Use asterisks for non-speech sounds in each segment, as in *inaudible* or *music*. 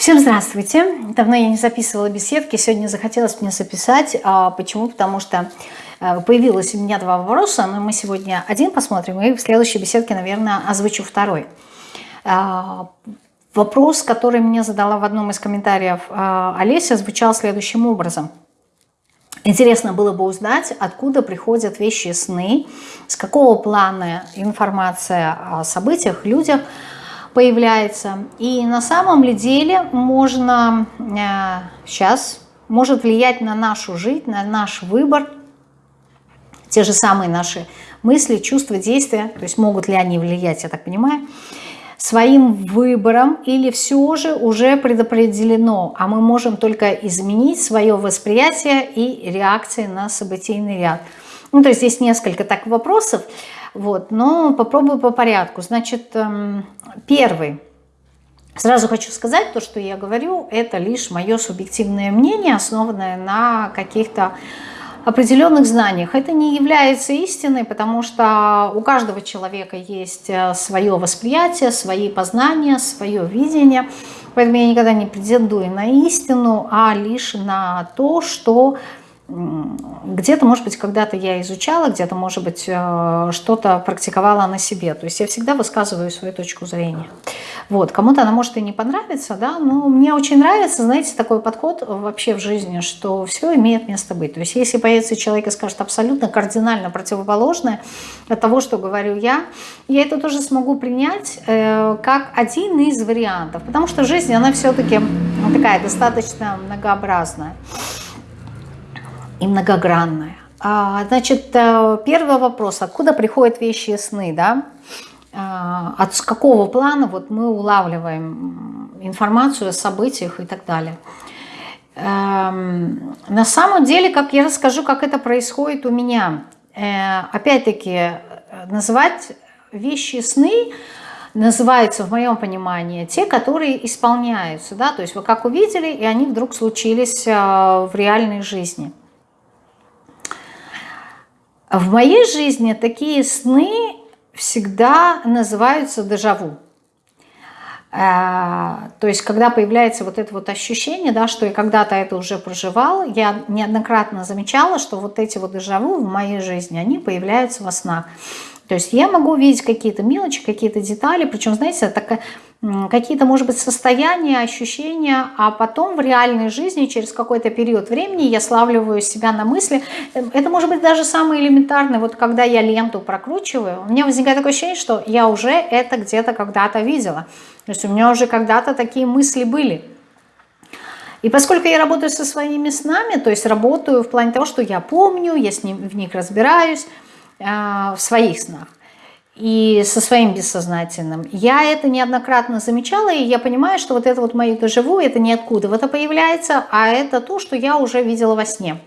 Всем здравствуйте! Давно я не записывала беседки, сегодня захотелось мне записать. А почему? Потому что э, появилось у меня два вопроса, но мы сегодня один посмотрим, и в следующей беседке, наверное, озвучу второй. А, вопрос, который мне задала в одном из комментариев а, Олеся, звучал следующим образом. Интересно было бы узнать, откуда приходят вещи сны, с какого плана информация о событиях, людях, появляется. И на самом ли деле можно э, сейчас, может влиять на нашу жизнь, на наш выбор, те же самые наши мысли, чувства, действия, то есть могут ли они влиять, я так понимаю, своим выбором или все же уже предопределено, а мы можем только изменить свое восприятие и реакции на событийный ряд. Ну, то есть здесь несколько так вопросов. Вот, но попробую по порядку. Значит, эм, первый. Сразу хочу сказать, то, что я говорю, это лишь мое субъективное мнение, основанное на каких-то определенных знаниях. Это не является истиной, потому что у каждого человека есть э, свое восприятие, свои познания, свое видение. Поэтому я никогда не претендую на истину, а лишь на то, что где-то, может быть, когда-то я изучала, где-то, может быть, э, что-то практиковала на себе. То есть я всегда высказываю свою точку зрения. Вот, кому-то она может и не понравиться, да, но мне очень нравится, знаете, такой подход вообще в жизни, что все имеет место быть. То есть если появится человек и скажет абсолютно кардинально противоположное от того, что говорю я, я это тоже смогу принять э, как один из вариантов, потому что жизнь, она все-таки такая достаточно многообразная и многогранная. А, значит, э, первый вопрос, откуда приходят вещи и сны, да? А, от какого плана вот мы улавливаем информацию о событиях и так далее. Эм, на самом деле, как я расскажу, как это происходит у меня. Э, опять-таки, называть вещи сны называются, в моем понимании, те, которые исполняются. Да? То есть вы как увидели, и они вдруг случились э, в реальной жизни. В моей жизни такие сны всегда называются дежаву. Э, то есть, когда появляется вот это вот ощущение, да, что я когда-то это уже проживал, я неоднократно замечала, что вот эти вот дежаву в моей жизни, они появляются во снах. То есть я могу увидеть какие-то мелочи, какие-то детали, причем, знаете, такая какие-то, может быть, состояния, ощущения, а потом в реальной жизни через какой-то период времени я славливаю себя на мысли. Эм, это может быть даже самое элементарное, вот когда я ленту прокручиваю, у меня возникает такое ощущение, что я уже это где-то когда-то видела. То есть у меня уже когда-то такие мысли были. И поскольку я работаю со своими снами, то есть работаю в плане того, что я помню, я с ним, в них разбираюсь, э, в своих снах, и со своим бессознательным. Я это неоднократно замечала, и я понимаю, что вот это вот мое доживу, это не откуда это появляется, а это то, что я уже видела во сне.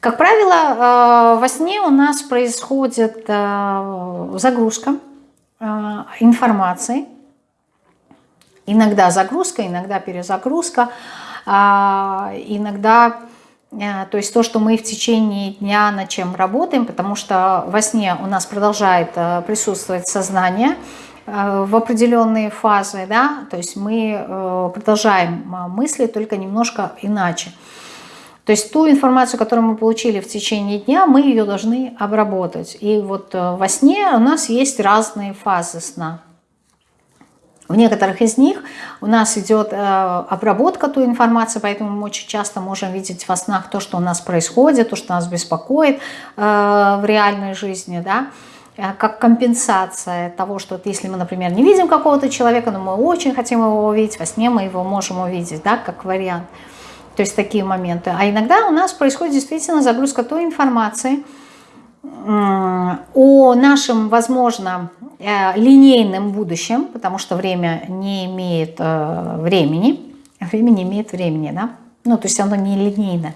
Как правило, э, во сне у нас происходит э, загрузка э, информации. Иногда загрузка, иногда перезагрузка, иногда то есть то, что мы в течение дня над чем работаем, потому что во сне у нас продолжает э, присутствовать сознание э, в определенные фазы, да, то есть мы продолжаем мысли только немножко иначе. То есть ту информацию, которую мы получили в течение дня, мы ее должны обработать. И вот во сне у нас есть разные фазы сна. В некоторых из них у нас идет э, обработка той информации, поэтому мы очень часто можем видеть во снах то, что у нас происходит, то, что нас беспокоит э, в реальной жизни, да, э, как компенсация того, что если мы, например, не видим какого-то человека, но мы очень хотим его увидеть, во сне мы его можем увидеть, да, как вариант. То есть такие моменты. А иногда у нас происходит действительно загрузка той информации, о нашем, возможно, э, линейном будущем, потому что время не имеет э, времени, время не имеет времени, да? Ну, то есть оно не линейно.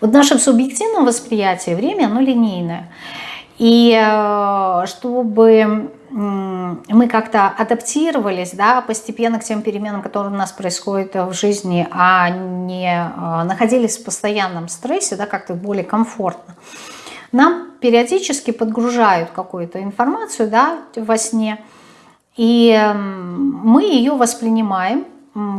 Вот в нашем субъективном восприятии время, оно линейное. И э, чтобы мы как-то адаптировались да, постепенно к тем переменам, которые у нас происходят в жизни, а не находились в постоянном стрессе, да, как-то более комфортно, нам периодически подгружают какую-то информацию да, во сне, и мы ее воспринимаем,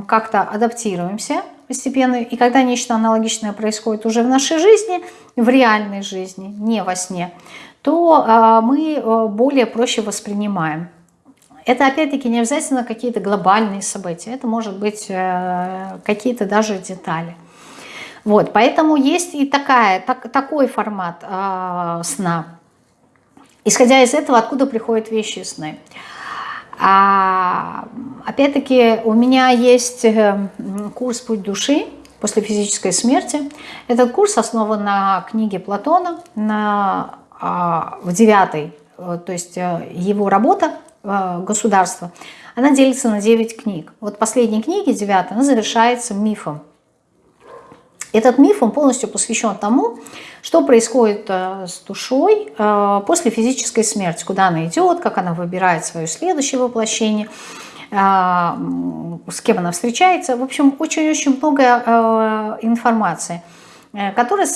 как-то адаптируемся постепенно, и когда нечто аналогичное происходит уже в нашей жизни, в реальной жизни, не во сне, то а, мы э, более проще воспринимаем. Это опять-таки не обязательно какие-то глобальные события, это может быть э, какие-то даже детали. Вот, поэтому есть и такая, так, такой формат э, сна. Исходя из этого, откуда приходят вещи сны. А, Опять-таки у меня есть э, курс «Путь души» после физической смерти. Этот курс основан на книге Платона, на, а, в девятой, э, то есть э, его работа «Государство», она делится на 9 книг. Вот последняя книга, девятая, она завершается мифом. Этот миф, он полностью посвящен тому, что происходит с душой после физической смерти, куда она идет, как она выбирает свое следующее воплощение – а, с кем она встречается. В общем, очень-очень много э, информации, э, которая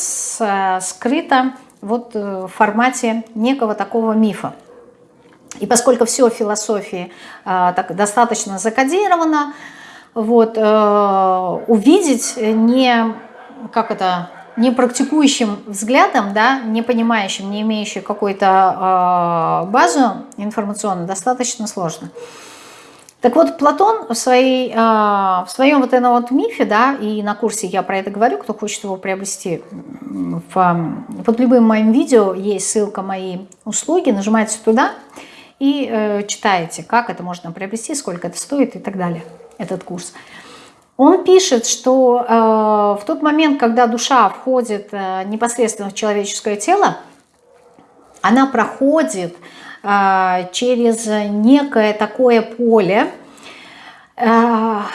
скрыта вот э, в формате некого такого мифа. И поскольку все в философии так достаточно закодировано, вот, увидеть не, как это, не практикующим взглядом, да, не понимающим, не имеющим какую-то базу информационную, достаточно сложно. Так вот, Платон в, своей, а, в своем вот этом вот мифе, да, и на курсе я про это говорю, кто хочет его приобрести, в, под любым моим видео есть ссылка мои услуги, нажимаете туда и э, читаете, как это можно приобрести, сколько это стоит и так далее, этот курс. Он пишет, что э, в тот момент, когда душа входит э, непосредственно в человеческое тело, она проходит а, через некое такое поле. А,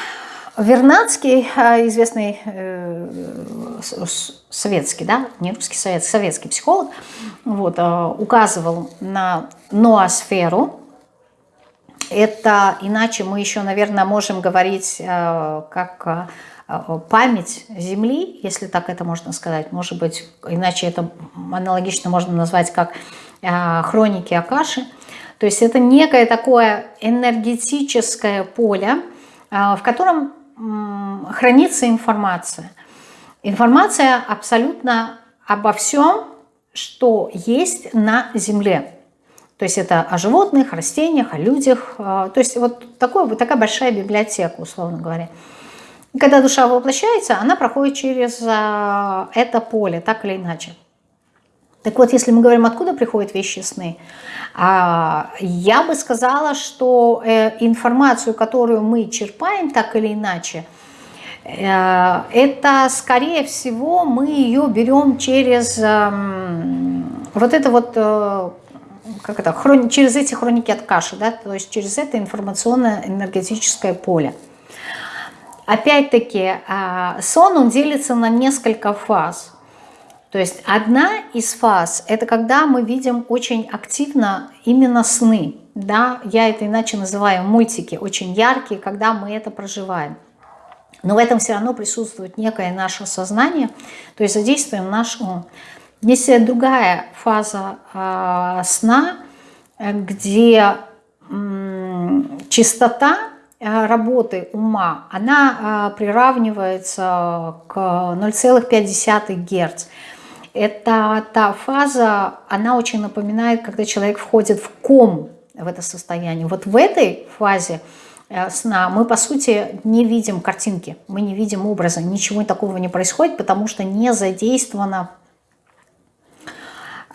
Вернадский, а, известный э, советский, да, не русский, советский, советский психолог, вот, указывал на ноосферу. Это иначе мы еще, наверное, можем говорить как память Земли, если так это можно сказать. Может быть, иначе это аналогично можно назвать как хроники Акаши. То есть это некое такое энергетическое поле, в котором хранится информация. Информация абсолютно обо всем, что есть на Земле. То есть это о животных, растениях, о людях. А, то есть вот, такой, вот такая большая библиотека, условно говоря. Когда душа воплощается, она проходит через это поле, так или иначе. Так вот, если мы говорим, откуда приходят вещи сны, а, я бы сказала, что э, информацию, которую мы черпаем так или иначе, э, это, скорее всего, мы ее берем через эм, вот это вот, э, как это, через эти хроники от каши, да, то есть через это информационное энергетическое поле. Опять-таки, а, сон, он делится на несколько фаз – то есть одна из фаз – это когда мы видим очень активно именно сны. Да? Я это иначе называю мультики, очень яркие, когда мы это проживаем. Но в этом все равно присутствует некое наше сознание, то есть задействуем наш ум. Есть другая фаза э, сна, где э, чистота работы ума, она э, приравнивается к 0,5 Гц. Это та фаза, она очень напоминает, когда человек входит в ком в это состояние. Вот в этой фазе э, сна мы, по сути, не видим картинки, мы не видим образа, ничего такого не происходит, потому что не задействовано э,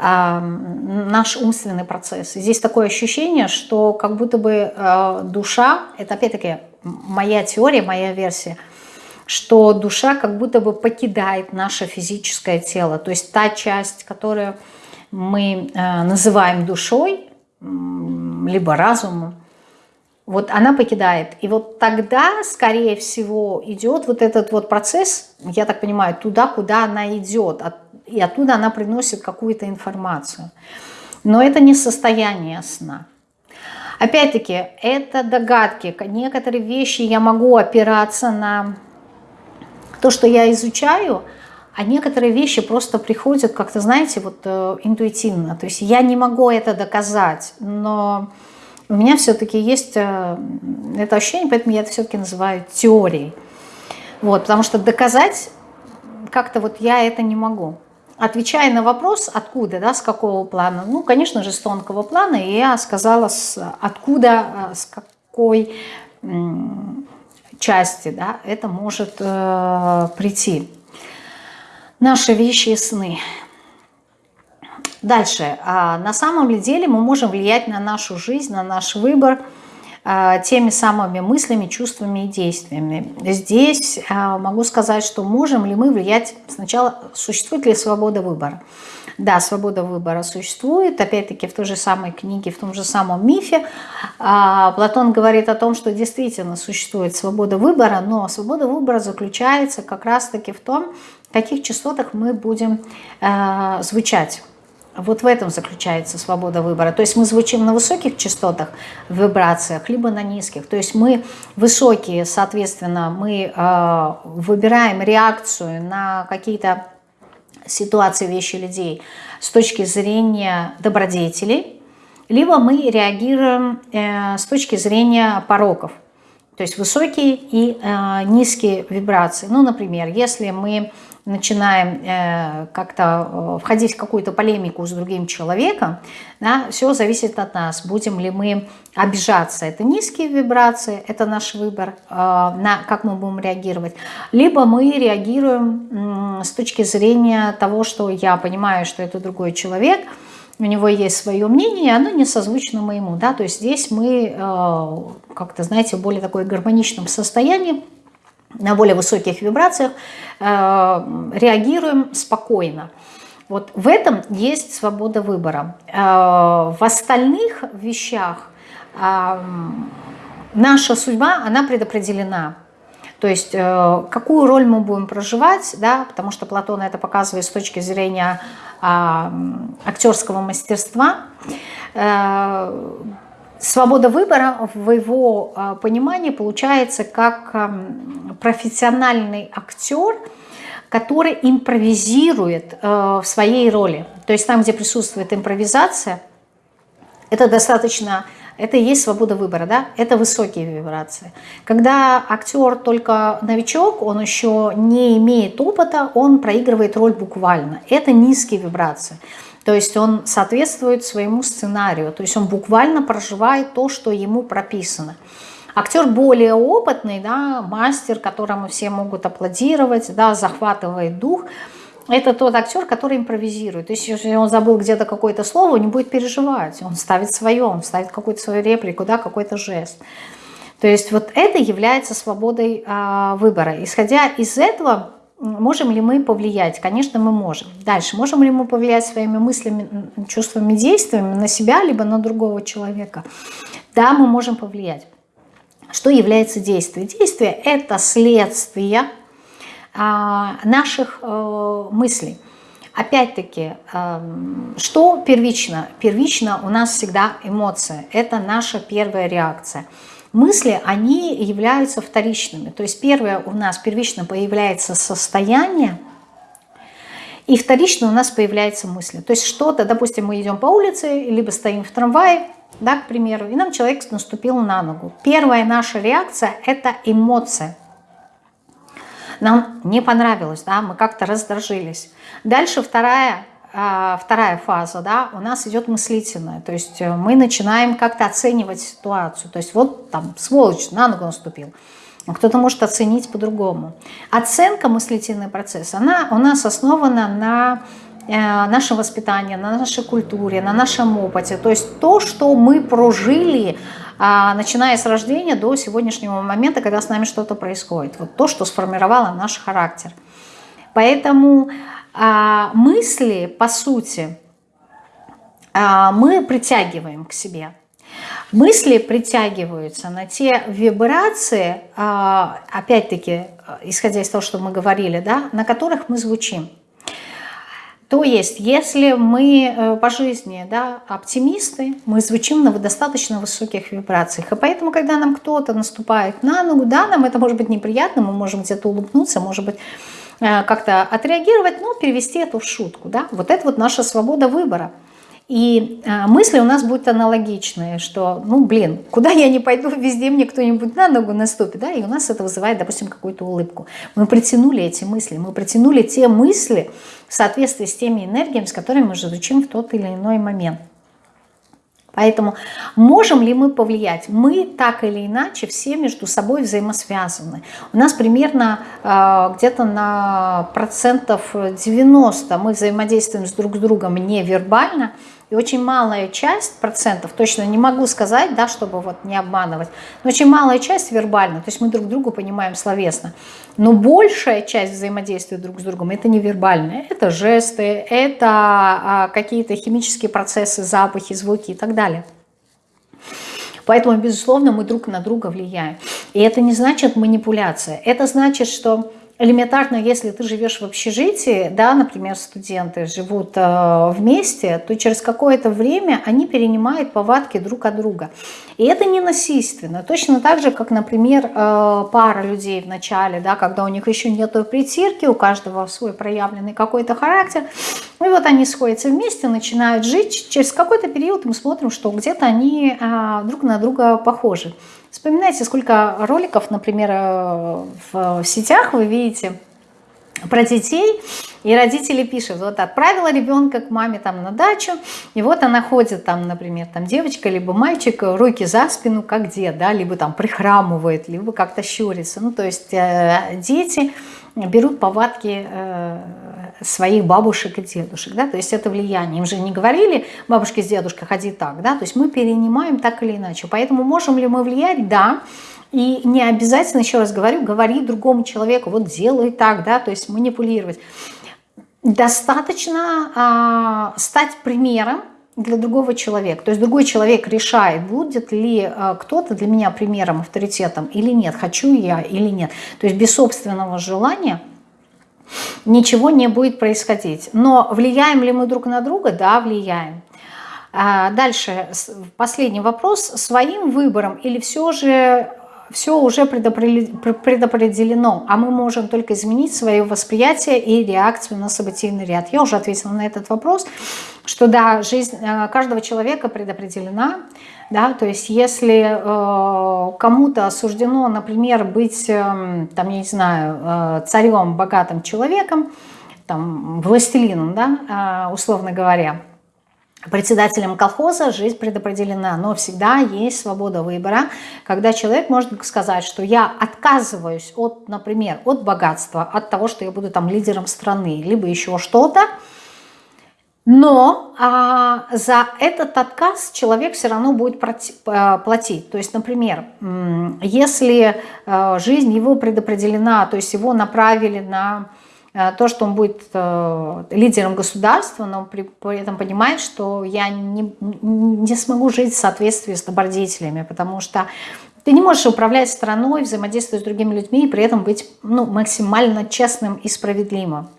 наш умственный процесс. Здесь такое ощущение, что как будто бы э, душа, это опять-таки моя теория, моя версия – что душа как будто бы покидает наше физическое тело. То есть та часть, которую мы э, называем душой, либо разумом, вот она покидает. И вот тогда, скорее всего, идет вот этот вот процесс, я так понимаю, туда, куда она идет, и оттуда она приносит какую-то информацию. Но это не состояние сна. Опять-таки, это догадки. Некоторые вещи я могу опираться на то, что я изучаю, а некоторые вещи просто приходят как-то, знаете, вот э, интуитивно. То есть я не могу это доказать, но у меня все-таки есть э, это ощущение, поэтому я это все-таки называю теорией. Вот, потому что доказать как-то вот я это не могу. Отвечая на вопрос, откуда, да, с какого плана, ну, конечно же, с тонкого плана, и я сказала, с, откуда, э, с какой части, да, это может э, прийти. Наши вещи и сны. Дальше. А на самом ли деле мы можем влиять на нашу жизнь, на наш выбор а, теми самыми мыслями, чувствами и действиями. Здесь а, могу сказать, что можем ли мы влиять сначала, существует ли свобода выбора. Да, свобода выбора существует, опять-таки в той же самой книге, в том же самом мифе. Платон говорит о том, что действительно существует свобода выбора, но свобода выбора заключается как раз-таки в том, в каких частотах мы будем звучать. Вот в этом заключается свобода выбора. То есть мы звучим на высоких частотах, вибрациях, либо на низких. То есть мы высокие, соответственно, мы э, выбираем реакцию на какие-то ситуации, вещи, людей с точки зрения добродетелей, либо мы реагируем э, с точки зрения пороков. То есть высокие и э, низкие вибрации. Ну, например, если мы начинаем э, как-то э, входить в какую-то полемику с другим человеком, да, все зависит от нас. Будем ли мы обижаться, это низкие вибрации, это наш выбор, э, на как мы будем реагировать. Либо мы реагируем с точки зрения того, что я понимаю, что это другой человек, у него есть свое мнение, и оно не созвучно моему. Да? То есть здесь мы как-то, знаете, в более такой гармоничном состоянии, на более высоких вибрациях, э, реагируем спокойно. Вот в этом есть свобода выбора. Э, в остальных вещах э, наша судьба, она предопределена. То есть какую роль мы будем проживать, да, потому что Платон это показывает с точки зрения актерского мастерства, Свобода выбора в его а, понимании получается как профессиональный актер, который импровизирует э, в своей роли. То есть там, где присутствует импровизация, это достаточно, это и есть свобода выбора, да? это высокие вибрации. Когда актер только новичок, он еще не имеет опыта, он проигрывает роль буквально. Это низкие вибрации. То есть он соответствует своему сценарию, то есть он буквально проживает то, что ему прописано. Актер более опытный, да, мастер, которому все могут аплодировать, да, захватывает дух, это тот актер, который импровизирует. То есть если он забыл где-то какое-то слово, он не будет переживать, он ставит свое, он ставит какую-то свою реплику, да, какой-то жест. То есть вот это является свободой а, выбора. Исходя из этого, Можем ли мы повлиять? Конечно, мы можем. Дальше, можем ли мы повлиять своими мыслями, чувствами, действиями на себя, либо на другого человека? Да, мы можем повлиять. Что является действием? Действие – это следствие а, наших э, мыслей. Опять-таки, э, что первично? Первично у нас всегда эмоция. Это наша первая реакция – мысли, они являются вторичными. То есть первое у нас первично появляется состояние, и вторично у нас появляется мысль. То есть что-то, допустим, мы идем по улице, либо стоим в трамвае, да, к примеру, и нам человек наступил на ногу. Первая наша реакция – это эмоция. Нам не понравилось, да, мы как-то раздражились. Дальше вторая вторая фаза, да, у нас идет мыслительная, то есть э, мы начинаем как-то оценивать ситуацию, то есть вот там сволочь на ногу наступил, кто-то может оценить по-другому. Оценка мыслительный процесс, она у нас основана на э, нашем воспитании, на нашей культуре, на нашем опыте, то есть то, что мы прожили, а, начиная с рождения до сегодняшнего момента, когда с нами что-то происходит, вот то, что сформировало наш характер. Поэтому а, мысли, по сути, а, мы притягиваем к себе. Мысли притягиваются на те вибрации, а, опять-таки, исходя из того, что мы говорили, да, на которых мы звучим. То есть, если мы э, по жизни да, оптимисты, мы звучим на достаточно высоких вибрациях. И поэтому, когда нам кто-то наступает на ногу, да, нам это может быть неприятно, мы можем где-то улыбнуться, может быть, как-то отреагировать, но перевести это в шутку. Да? Вот это вот наша свобода выбора. И э, мысли у нас будут аналогичные, что, ну, блин, куда я не пойду, *laughs* везде мне кто-нибудь на ногу наступит, да, и у нас это вызывает, допустим, какую-то улыбку. Мы притянули эти мысли, мы притянули те мысли в соответствии с теми энергиями, с которыми мы звучим в тот или иной момент. Поэтому можем ли мы повлиять? Мы так или иначе все между собой взаимосвязаны. У нас примерно э, где-то на процентов 90 мы взаимодействуем с друг с другом невербально, и очень малая часть, процентов, точно не могу сказать, да, чтобы вот не обманывать, но очень малая часть вербально, то есть мы друг другу понимаем словесно. Но большая часть взаимодействия друг с другом это невербальное, это жесты, это а, какие-то химические процессы, запахи, звуки и так далее. Поэтому, безусловно, мы друг на друга влияем. И это не значит манипуляция. Это значит, что элементарно, если ты живешь в общежитии, да, например, студенты живут э, вместе, то через какое-то время они перенимают повадки друг от друга. И это не насильственно. Точно так же, как, например, э, пара людей в начале, да, когда у них еще нет притирки, у каждого свой проявленный какой-то характер, и вот они сходятся вместе, начинают жить. Через какой-то период мы смотрим, что где-то они э, друг на друга похожи. Вспоминайте, сколько роликов, например, э, в сетях вы видите про детей, и родители пишут, вот отправила ребенка к маме там на дачу, и вот она ходит там, например, там девочка, либо мальчик, руки за спину, как дед, да, либо там прихрамывает, либо как-то щурится. Ну, то есть э, дети берут повадки э, своих бабушек и дедушек, да, то есть это влияние. Им же не говорили, бабушки с дедушкой, ходи так, да, то есть мы перенимаем так или иначе. Поэтому можем ли мы влиять? Да. И не обязательно, еще раз говорю, говорить другому человеку, вот делай так, да, то есть манипулировать. Достаточно а, стать примером для другого человека. То есть другой человек решает, будет ли а, кто-то для меня примером, авторитетом или нет, хочу я или нет. То есть без собственного желания ничего не будет происходить. Но влияем ли мы друг на друга? Да, влияем. А дальше, последний вопрос. Своим выбором или все же все уже предопределено, а мы можем только изменить свое восприятие и реакцию на событийный ряд. Я уже ответила на этот вопрос, что да, жизнь э, каждого человека предопределена, да, то есть если э, кому-то осуждено, например, быть, э, там, я не знаю, э, царем, богатым человеком, там, властелином, да, э, условно говоря, председателем колхоза жизнь предопределена, но всегда есть свобода выбора, когда человек может сказать, что я отказываюсь от, например, от богатства, от того, что я буду там лидером страны, либо еще что-то, но а, за этот отказ человек все равно будет платить. То есть, например, если а, жизнь его предопределена, то есть его направили на то, что он будет а, лидером государства, но при, при этом понимает, что я не, не смогу жить в соответствии с добродетелями, потому что ты не можешь управлять страной, взаимодействовать с другими людьми и при этом быть ну, максимально честным и справедливым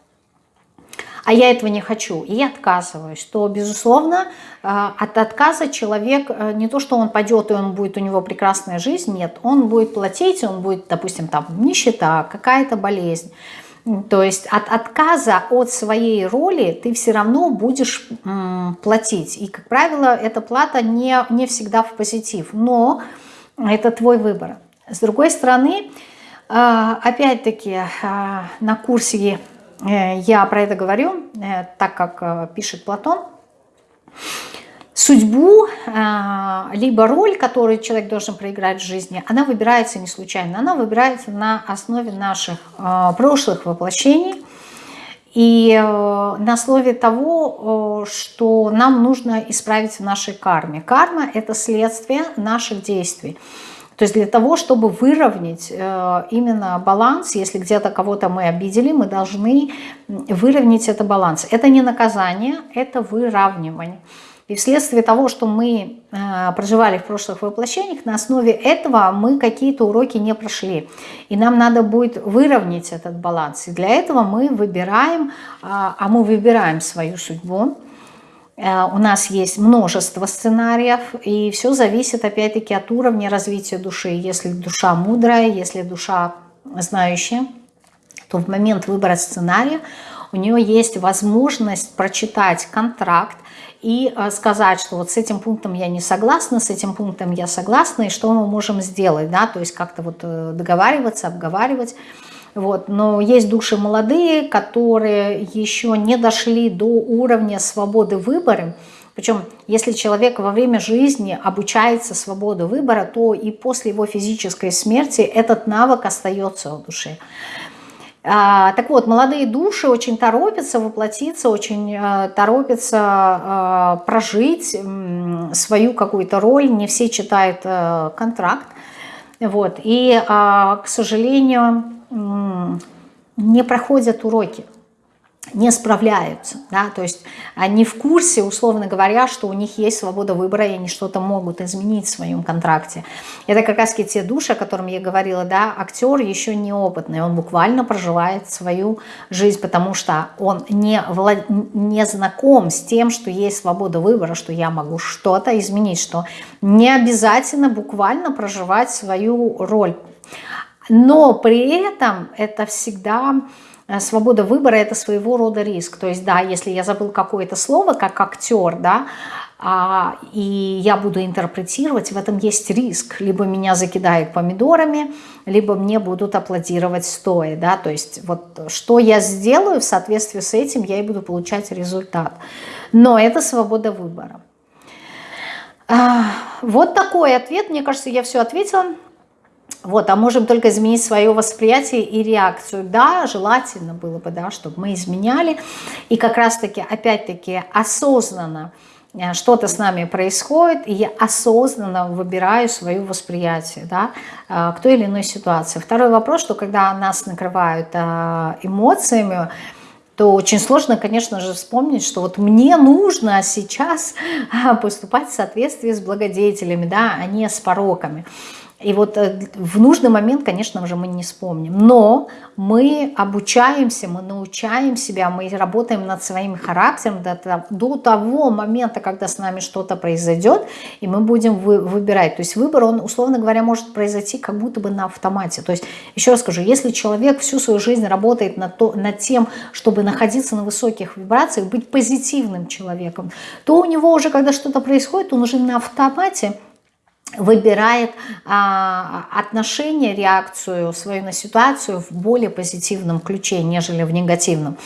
а я этого не хочу, и отказываюсь, то, безусловно, э, от отказа человек, э, не то, что он пойдет, и он будет, у него прекрасная жизнь, нет, он будет платить, он будет, допустим, там нищета, какая-то болезнь. То есть от отказа от своей роли ты все равно будешь платить. И, как правило, эта плата не, не всегда в позитив, но это твой выбор. С другой стороны, э, опять-таки, на курсе Э, я про это говорю, э, так как э, пишет Платон. Судьбу, либо роль, которую человек должен проиграть в жизни, она выбирается не случайно. Она выбирается на основе наших прошлых воплощений и на основе того, что нам нужно исправить в нашей карме. Карма – это следствие наших действий. То есть для того, чтобы выровнять э, именно баланс, если где-то кого-то мы обидели, мы должны выровнять это баланс. Это не наказание, это выравнивание. И вследствие того, что мы э, проживали в прошлых воплощениях, на основе этого мы какие-то уроки не прошли. И нам надо будет выровнять этот баланс. И для этого мы выбираем, а, а мы выбираем свою судьбу, Э, у нас есть множество сценариев, и все зависит опять-таки от уровня развития души. Если душа мудрая, если душа знающая, то в момент выбора сценария у нее есть возможность прочитать контракт, и э, сказать, что вот с этим пунктом я не согласна, с этим пунктом я согласна, и что мы можем сделать, да, то есть как-то вот э, договариваться, обговаривать. Вот. Но есть души молодые, которые еще не дошли до уровня свободы выбора. Причем, если человек во время жизни обучается свободе выбора, то и после его физической смерти этот навык остается в душе. А, так вот, молодые души очень торопятся воплотиться, очень а, торопятся а, прожить свою какую-то роль. Не все читают а, контракт. Вот. И, а, к сожалению, не проходят уроки не справляются, да, то есть они в курсе, условно говоря, что у них есть свобода выбора, и они что-то могут изменить в своем контракте. Это как раз те души, о котором я говорила, да, актер еще неопытный, он буквально проживает свою жизнь, потому что он не, влад... не знаком с тем, что есть свобода выбора, что я могу что-то изменить, что не обязательно буквально проживать свою роль. Но при этом это всегда свобода выбора – это своего рода риск. То есть, да, если я забыл какое-то слово, как актер, да, а, и я буду интерпретировать, в этом есть риск. Либо меня закидают помидорами, либо мне будут аплодировать стоя. Да? То есть вот что я сделаю в соответствии с этим, я и буду получать результат. Но это свобода выбора. А, вот такой ответ. Мне кажется, я все ответила. Вот, а можем только изменить свое восприятие и реакцию. Да, желательно было бы, да, чтобы мы изменяли. И как раз-таки, опять-таки, осознанно э, что-то с нами происходит, и я осознанно выбираю свое восприятие да, э, к той или иной ситуации. Второй вопрос, что когда нас накрывают э, эмоциями, то очень сложно, конечно же, вспомнить, что вот мне нужно сейчас поступать в соответствии с благодетелями, да, а не с пороками. И вот э, в нужный момент, конечно же, мы не вспомним. Но мы обучаемся, мы научаем себя, мы работаем над своим характером до, того момента, когда с нами что-то произойдет, и мы будем вы, выбирать. То есть выбор, он, условно говоря, может произойти как будто бы на автомате. То есть, еще раз скажу, если человек всю свою жизнь работает над, то, над тем, чтобы находиться на высоких вибрациях, быть позитивным человеком, то у него уже, когда что-то происходит, он уже на автомате – выбирает а, отношение, реакцию свою на ситуацию в более позитивном ключе, нежели в негативном.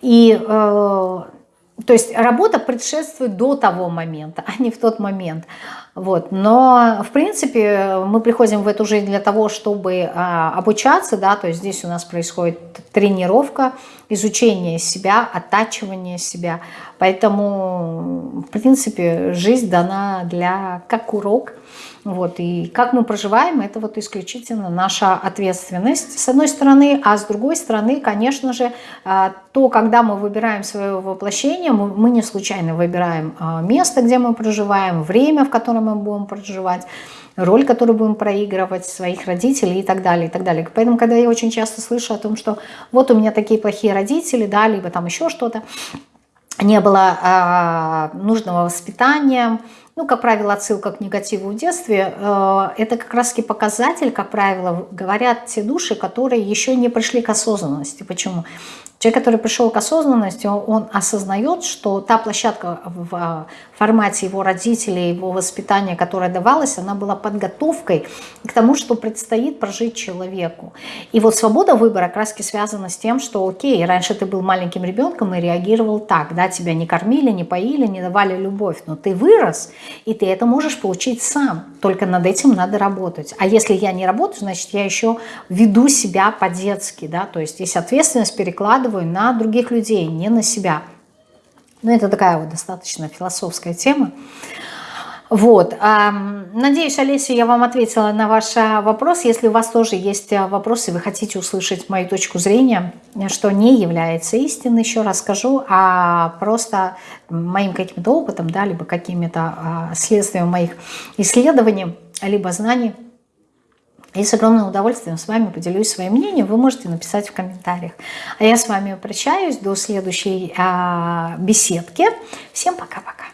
И э, то есть работа предшествует до того момента, а не в тот момент. Вот. Но, в принципе, мы приходим в эту жизнь для того, чтобы а, обучаться, да, то есть здесь у нас происходит тренировка, изучение себя, оттачивание себя. Поэтому, в принципе, жизнь дана для как урок – вот, и как мы проживаем, это вот исключительно наша ответственность, с одной стороны, а с другой стороны, конечно же, а, то, когда мы выбираем свое воплощение, мы не случайно выбираем а, место, где мы проживаем, время, в котором мы будем проживать, роль, которую будем проигрывать, своих родителей и так далее, и так далее. Поэтому, когда я очень часто слышу о том, что вот у меня такие плохие родители, да, либо там еще что-то, не было а, нужного воспитания, ну, как правило, отсылка к негативу в детстве, э, это как раз показатель, как правило, говорят те души, которые еще не пришли к осознанности. Почему? Человек, который пришел к осознанности, он осознает, что та площадка в а, формате его родителей, его воспитания, которая давалась, она была подготовкой к тому, что предстоит прожить человеку. И вот свобода выбора раз связана с тем, что окей, раньше ты был маленьким ребенком и реагировал так, да, тебя не кормили, не поили, не давали любовь, но ты вырос, и ты это можешь получить сам, только над этим надо работать. А если я не работаю, значит, я еще веду себя по-детски, да, то есть здесь ответственность перекладываю перекладываю на других людей, не на себя. Ну, это такая вот достаточно философская тема. Вот. Надеюсь, Олеся, я вам ответила на ваш а, вопрос. Если у вас тоже есть а, вопросы, вы хотите услышать мою точку зрения, что не является истиной, еще раз скажу, а просто моим каким-то опытом, да, либо какими-то а, следствием моих исследований, либо знаний, и с огромным удовольствием с вами поделюсь своим мнением. Вы можете написать в комментариях. А я с вами прощаюсь до следующей а, беседки. Всем пока-пока.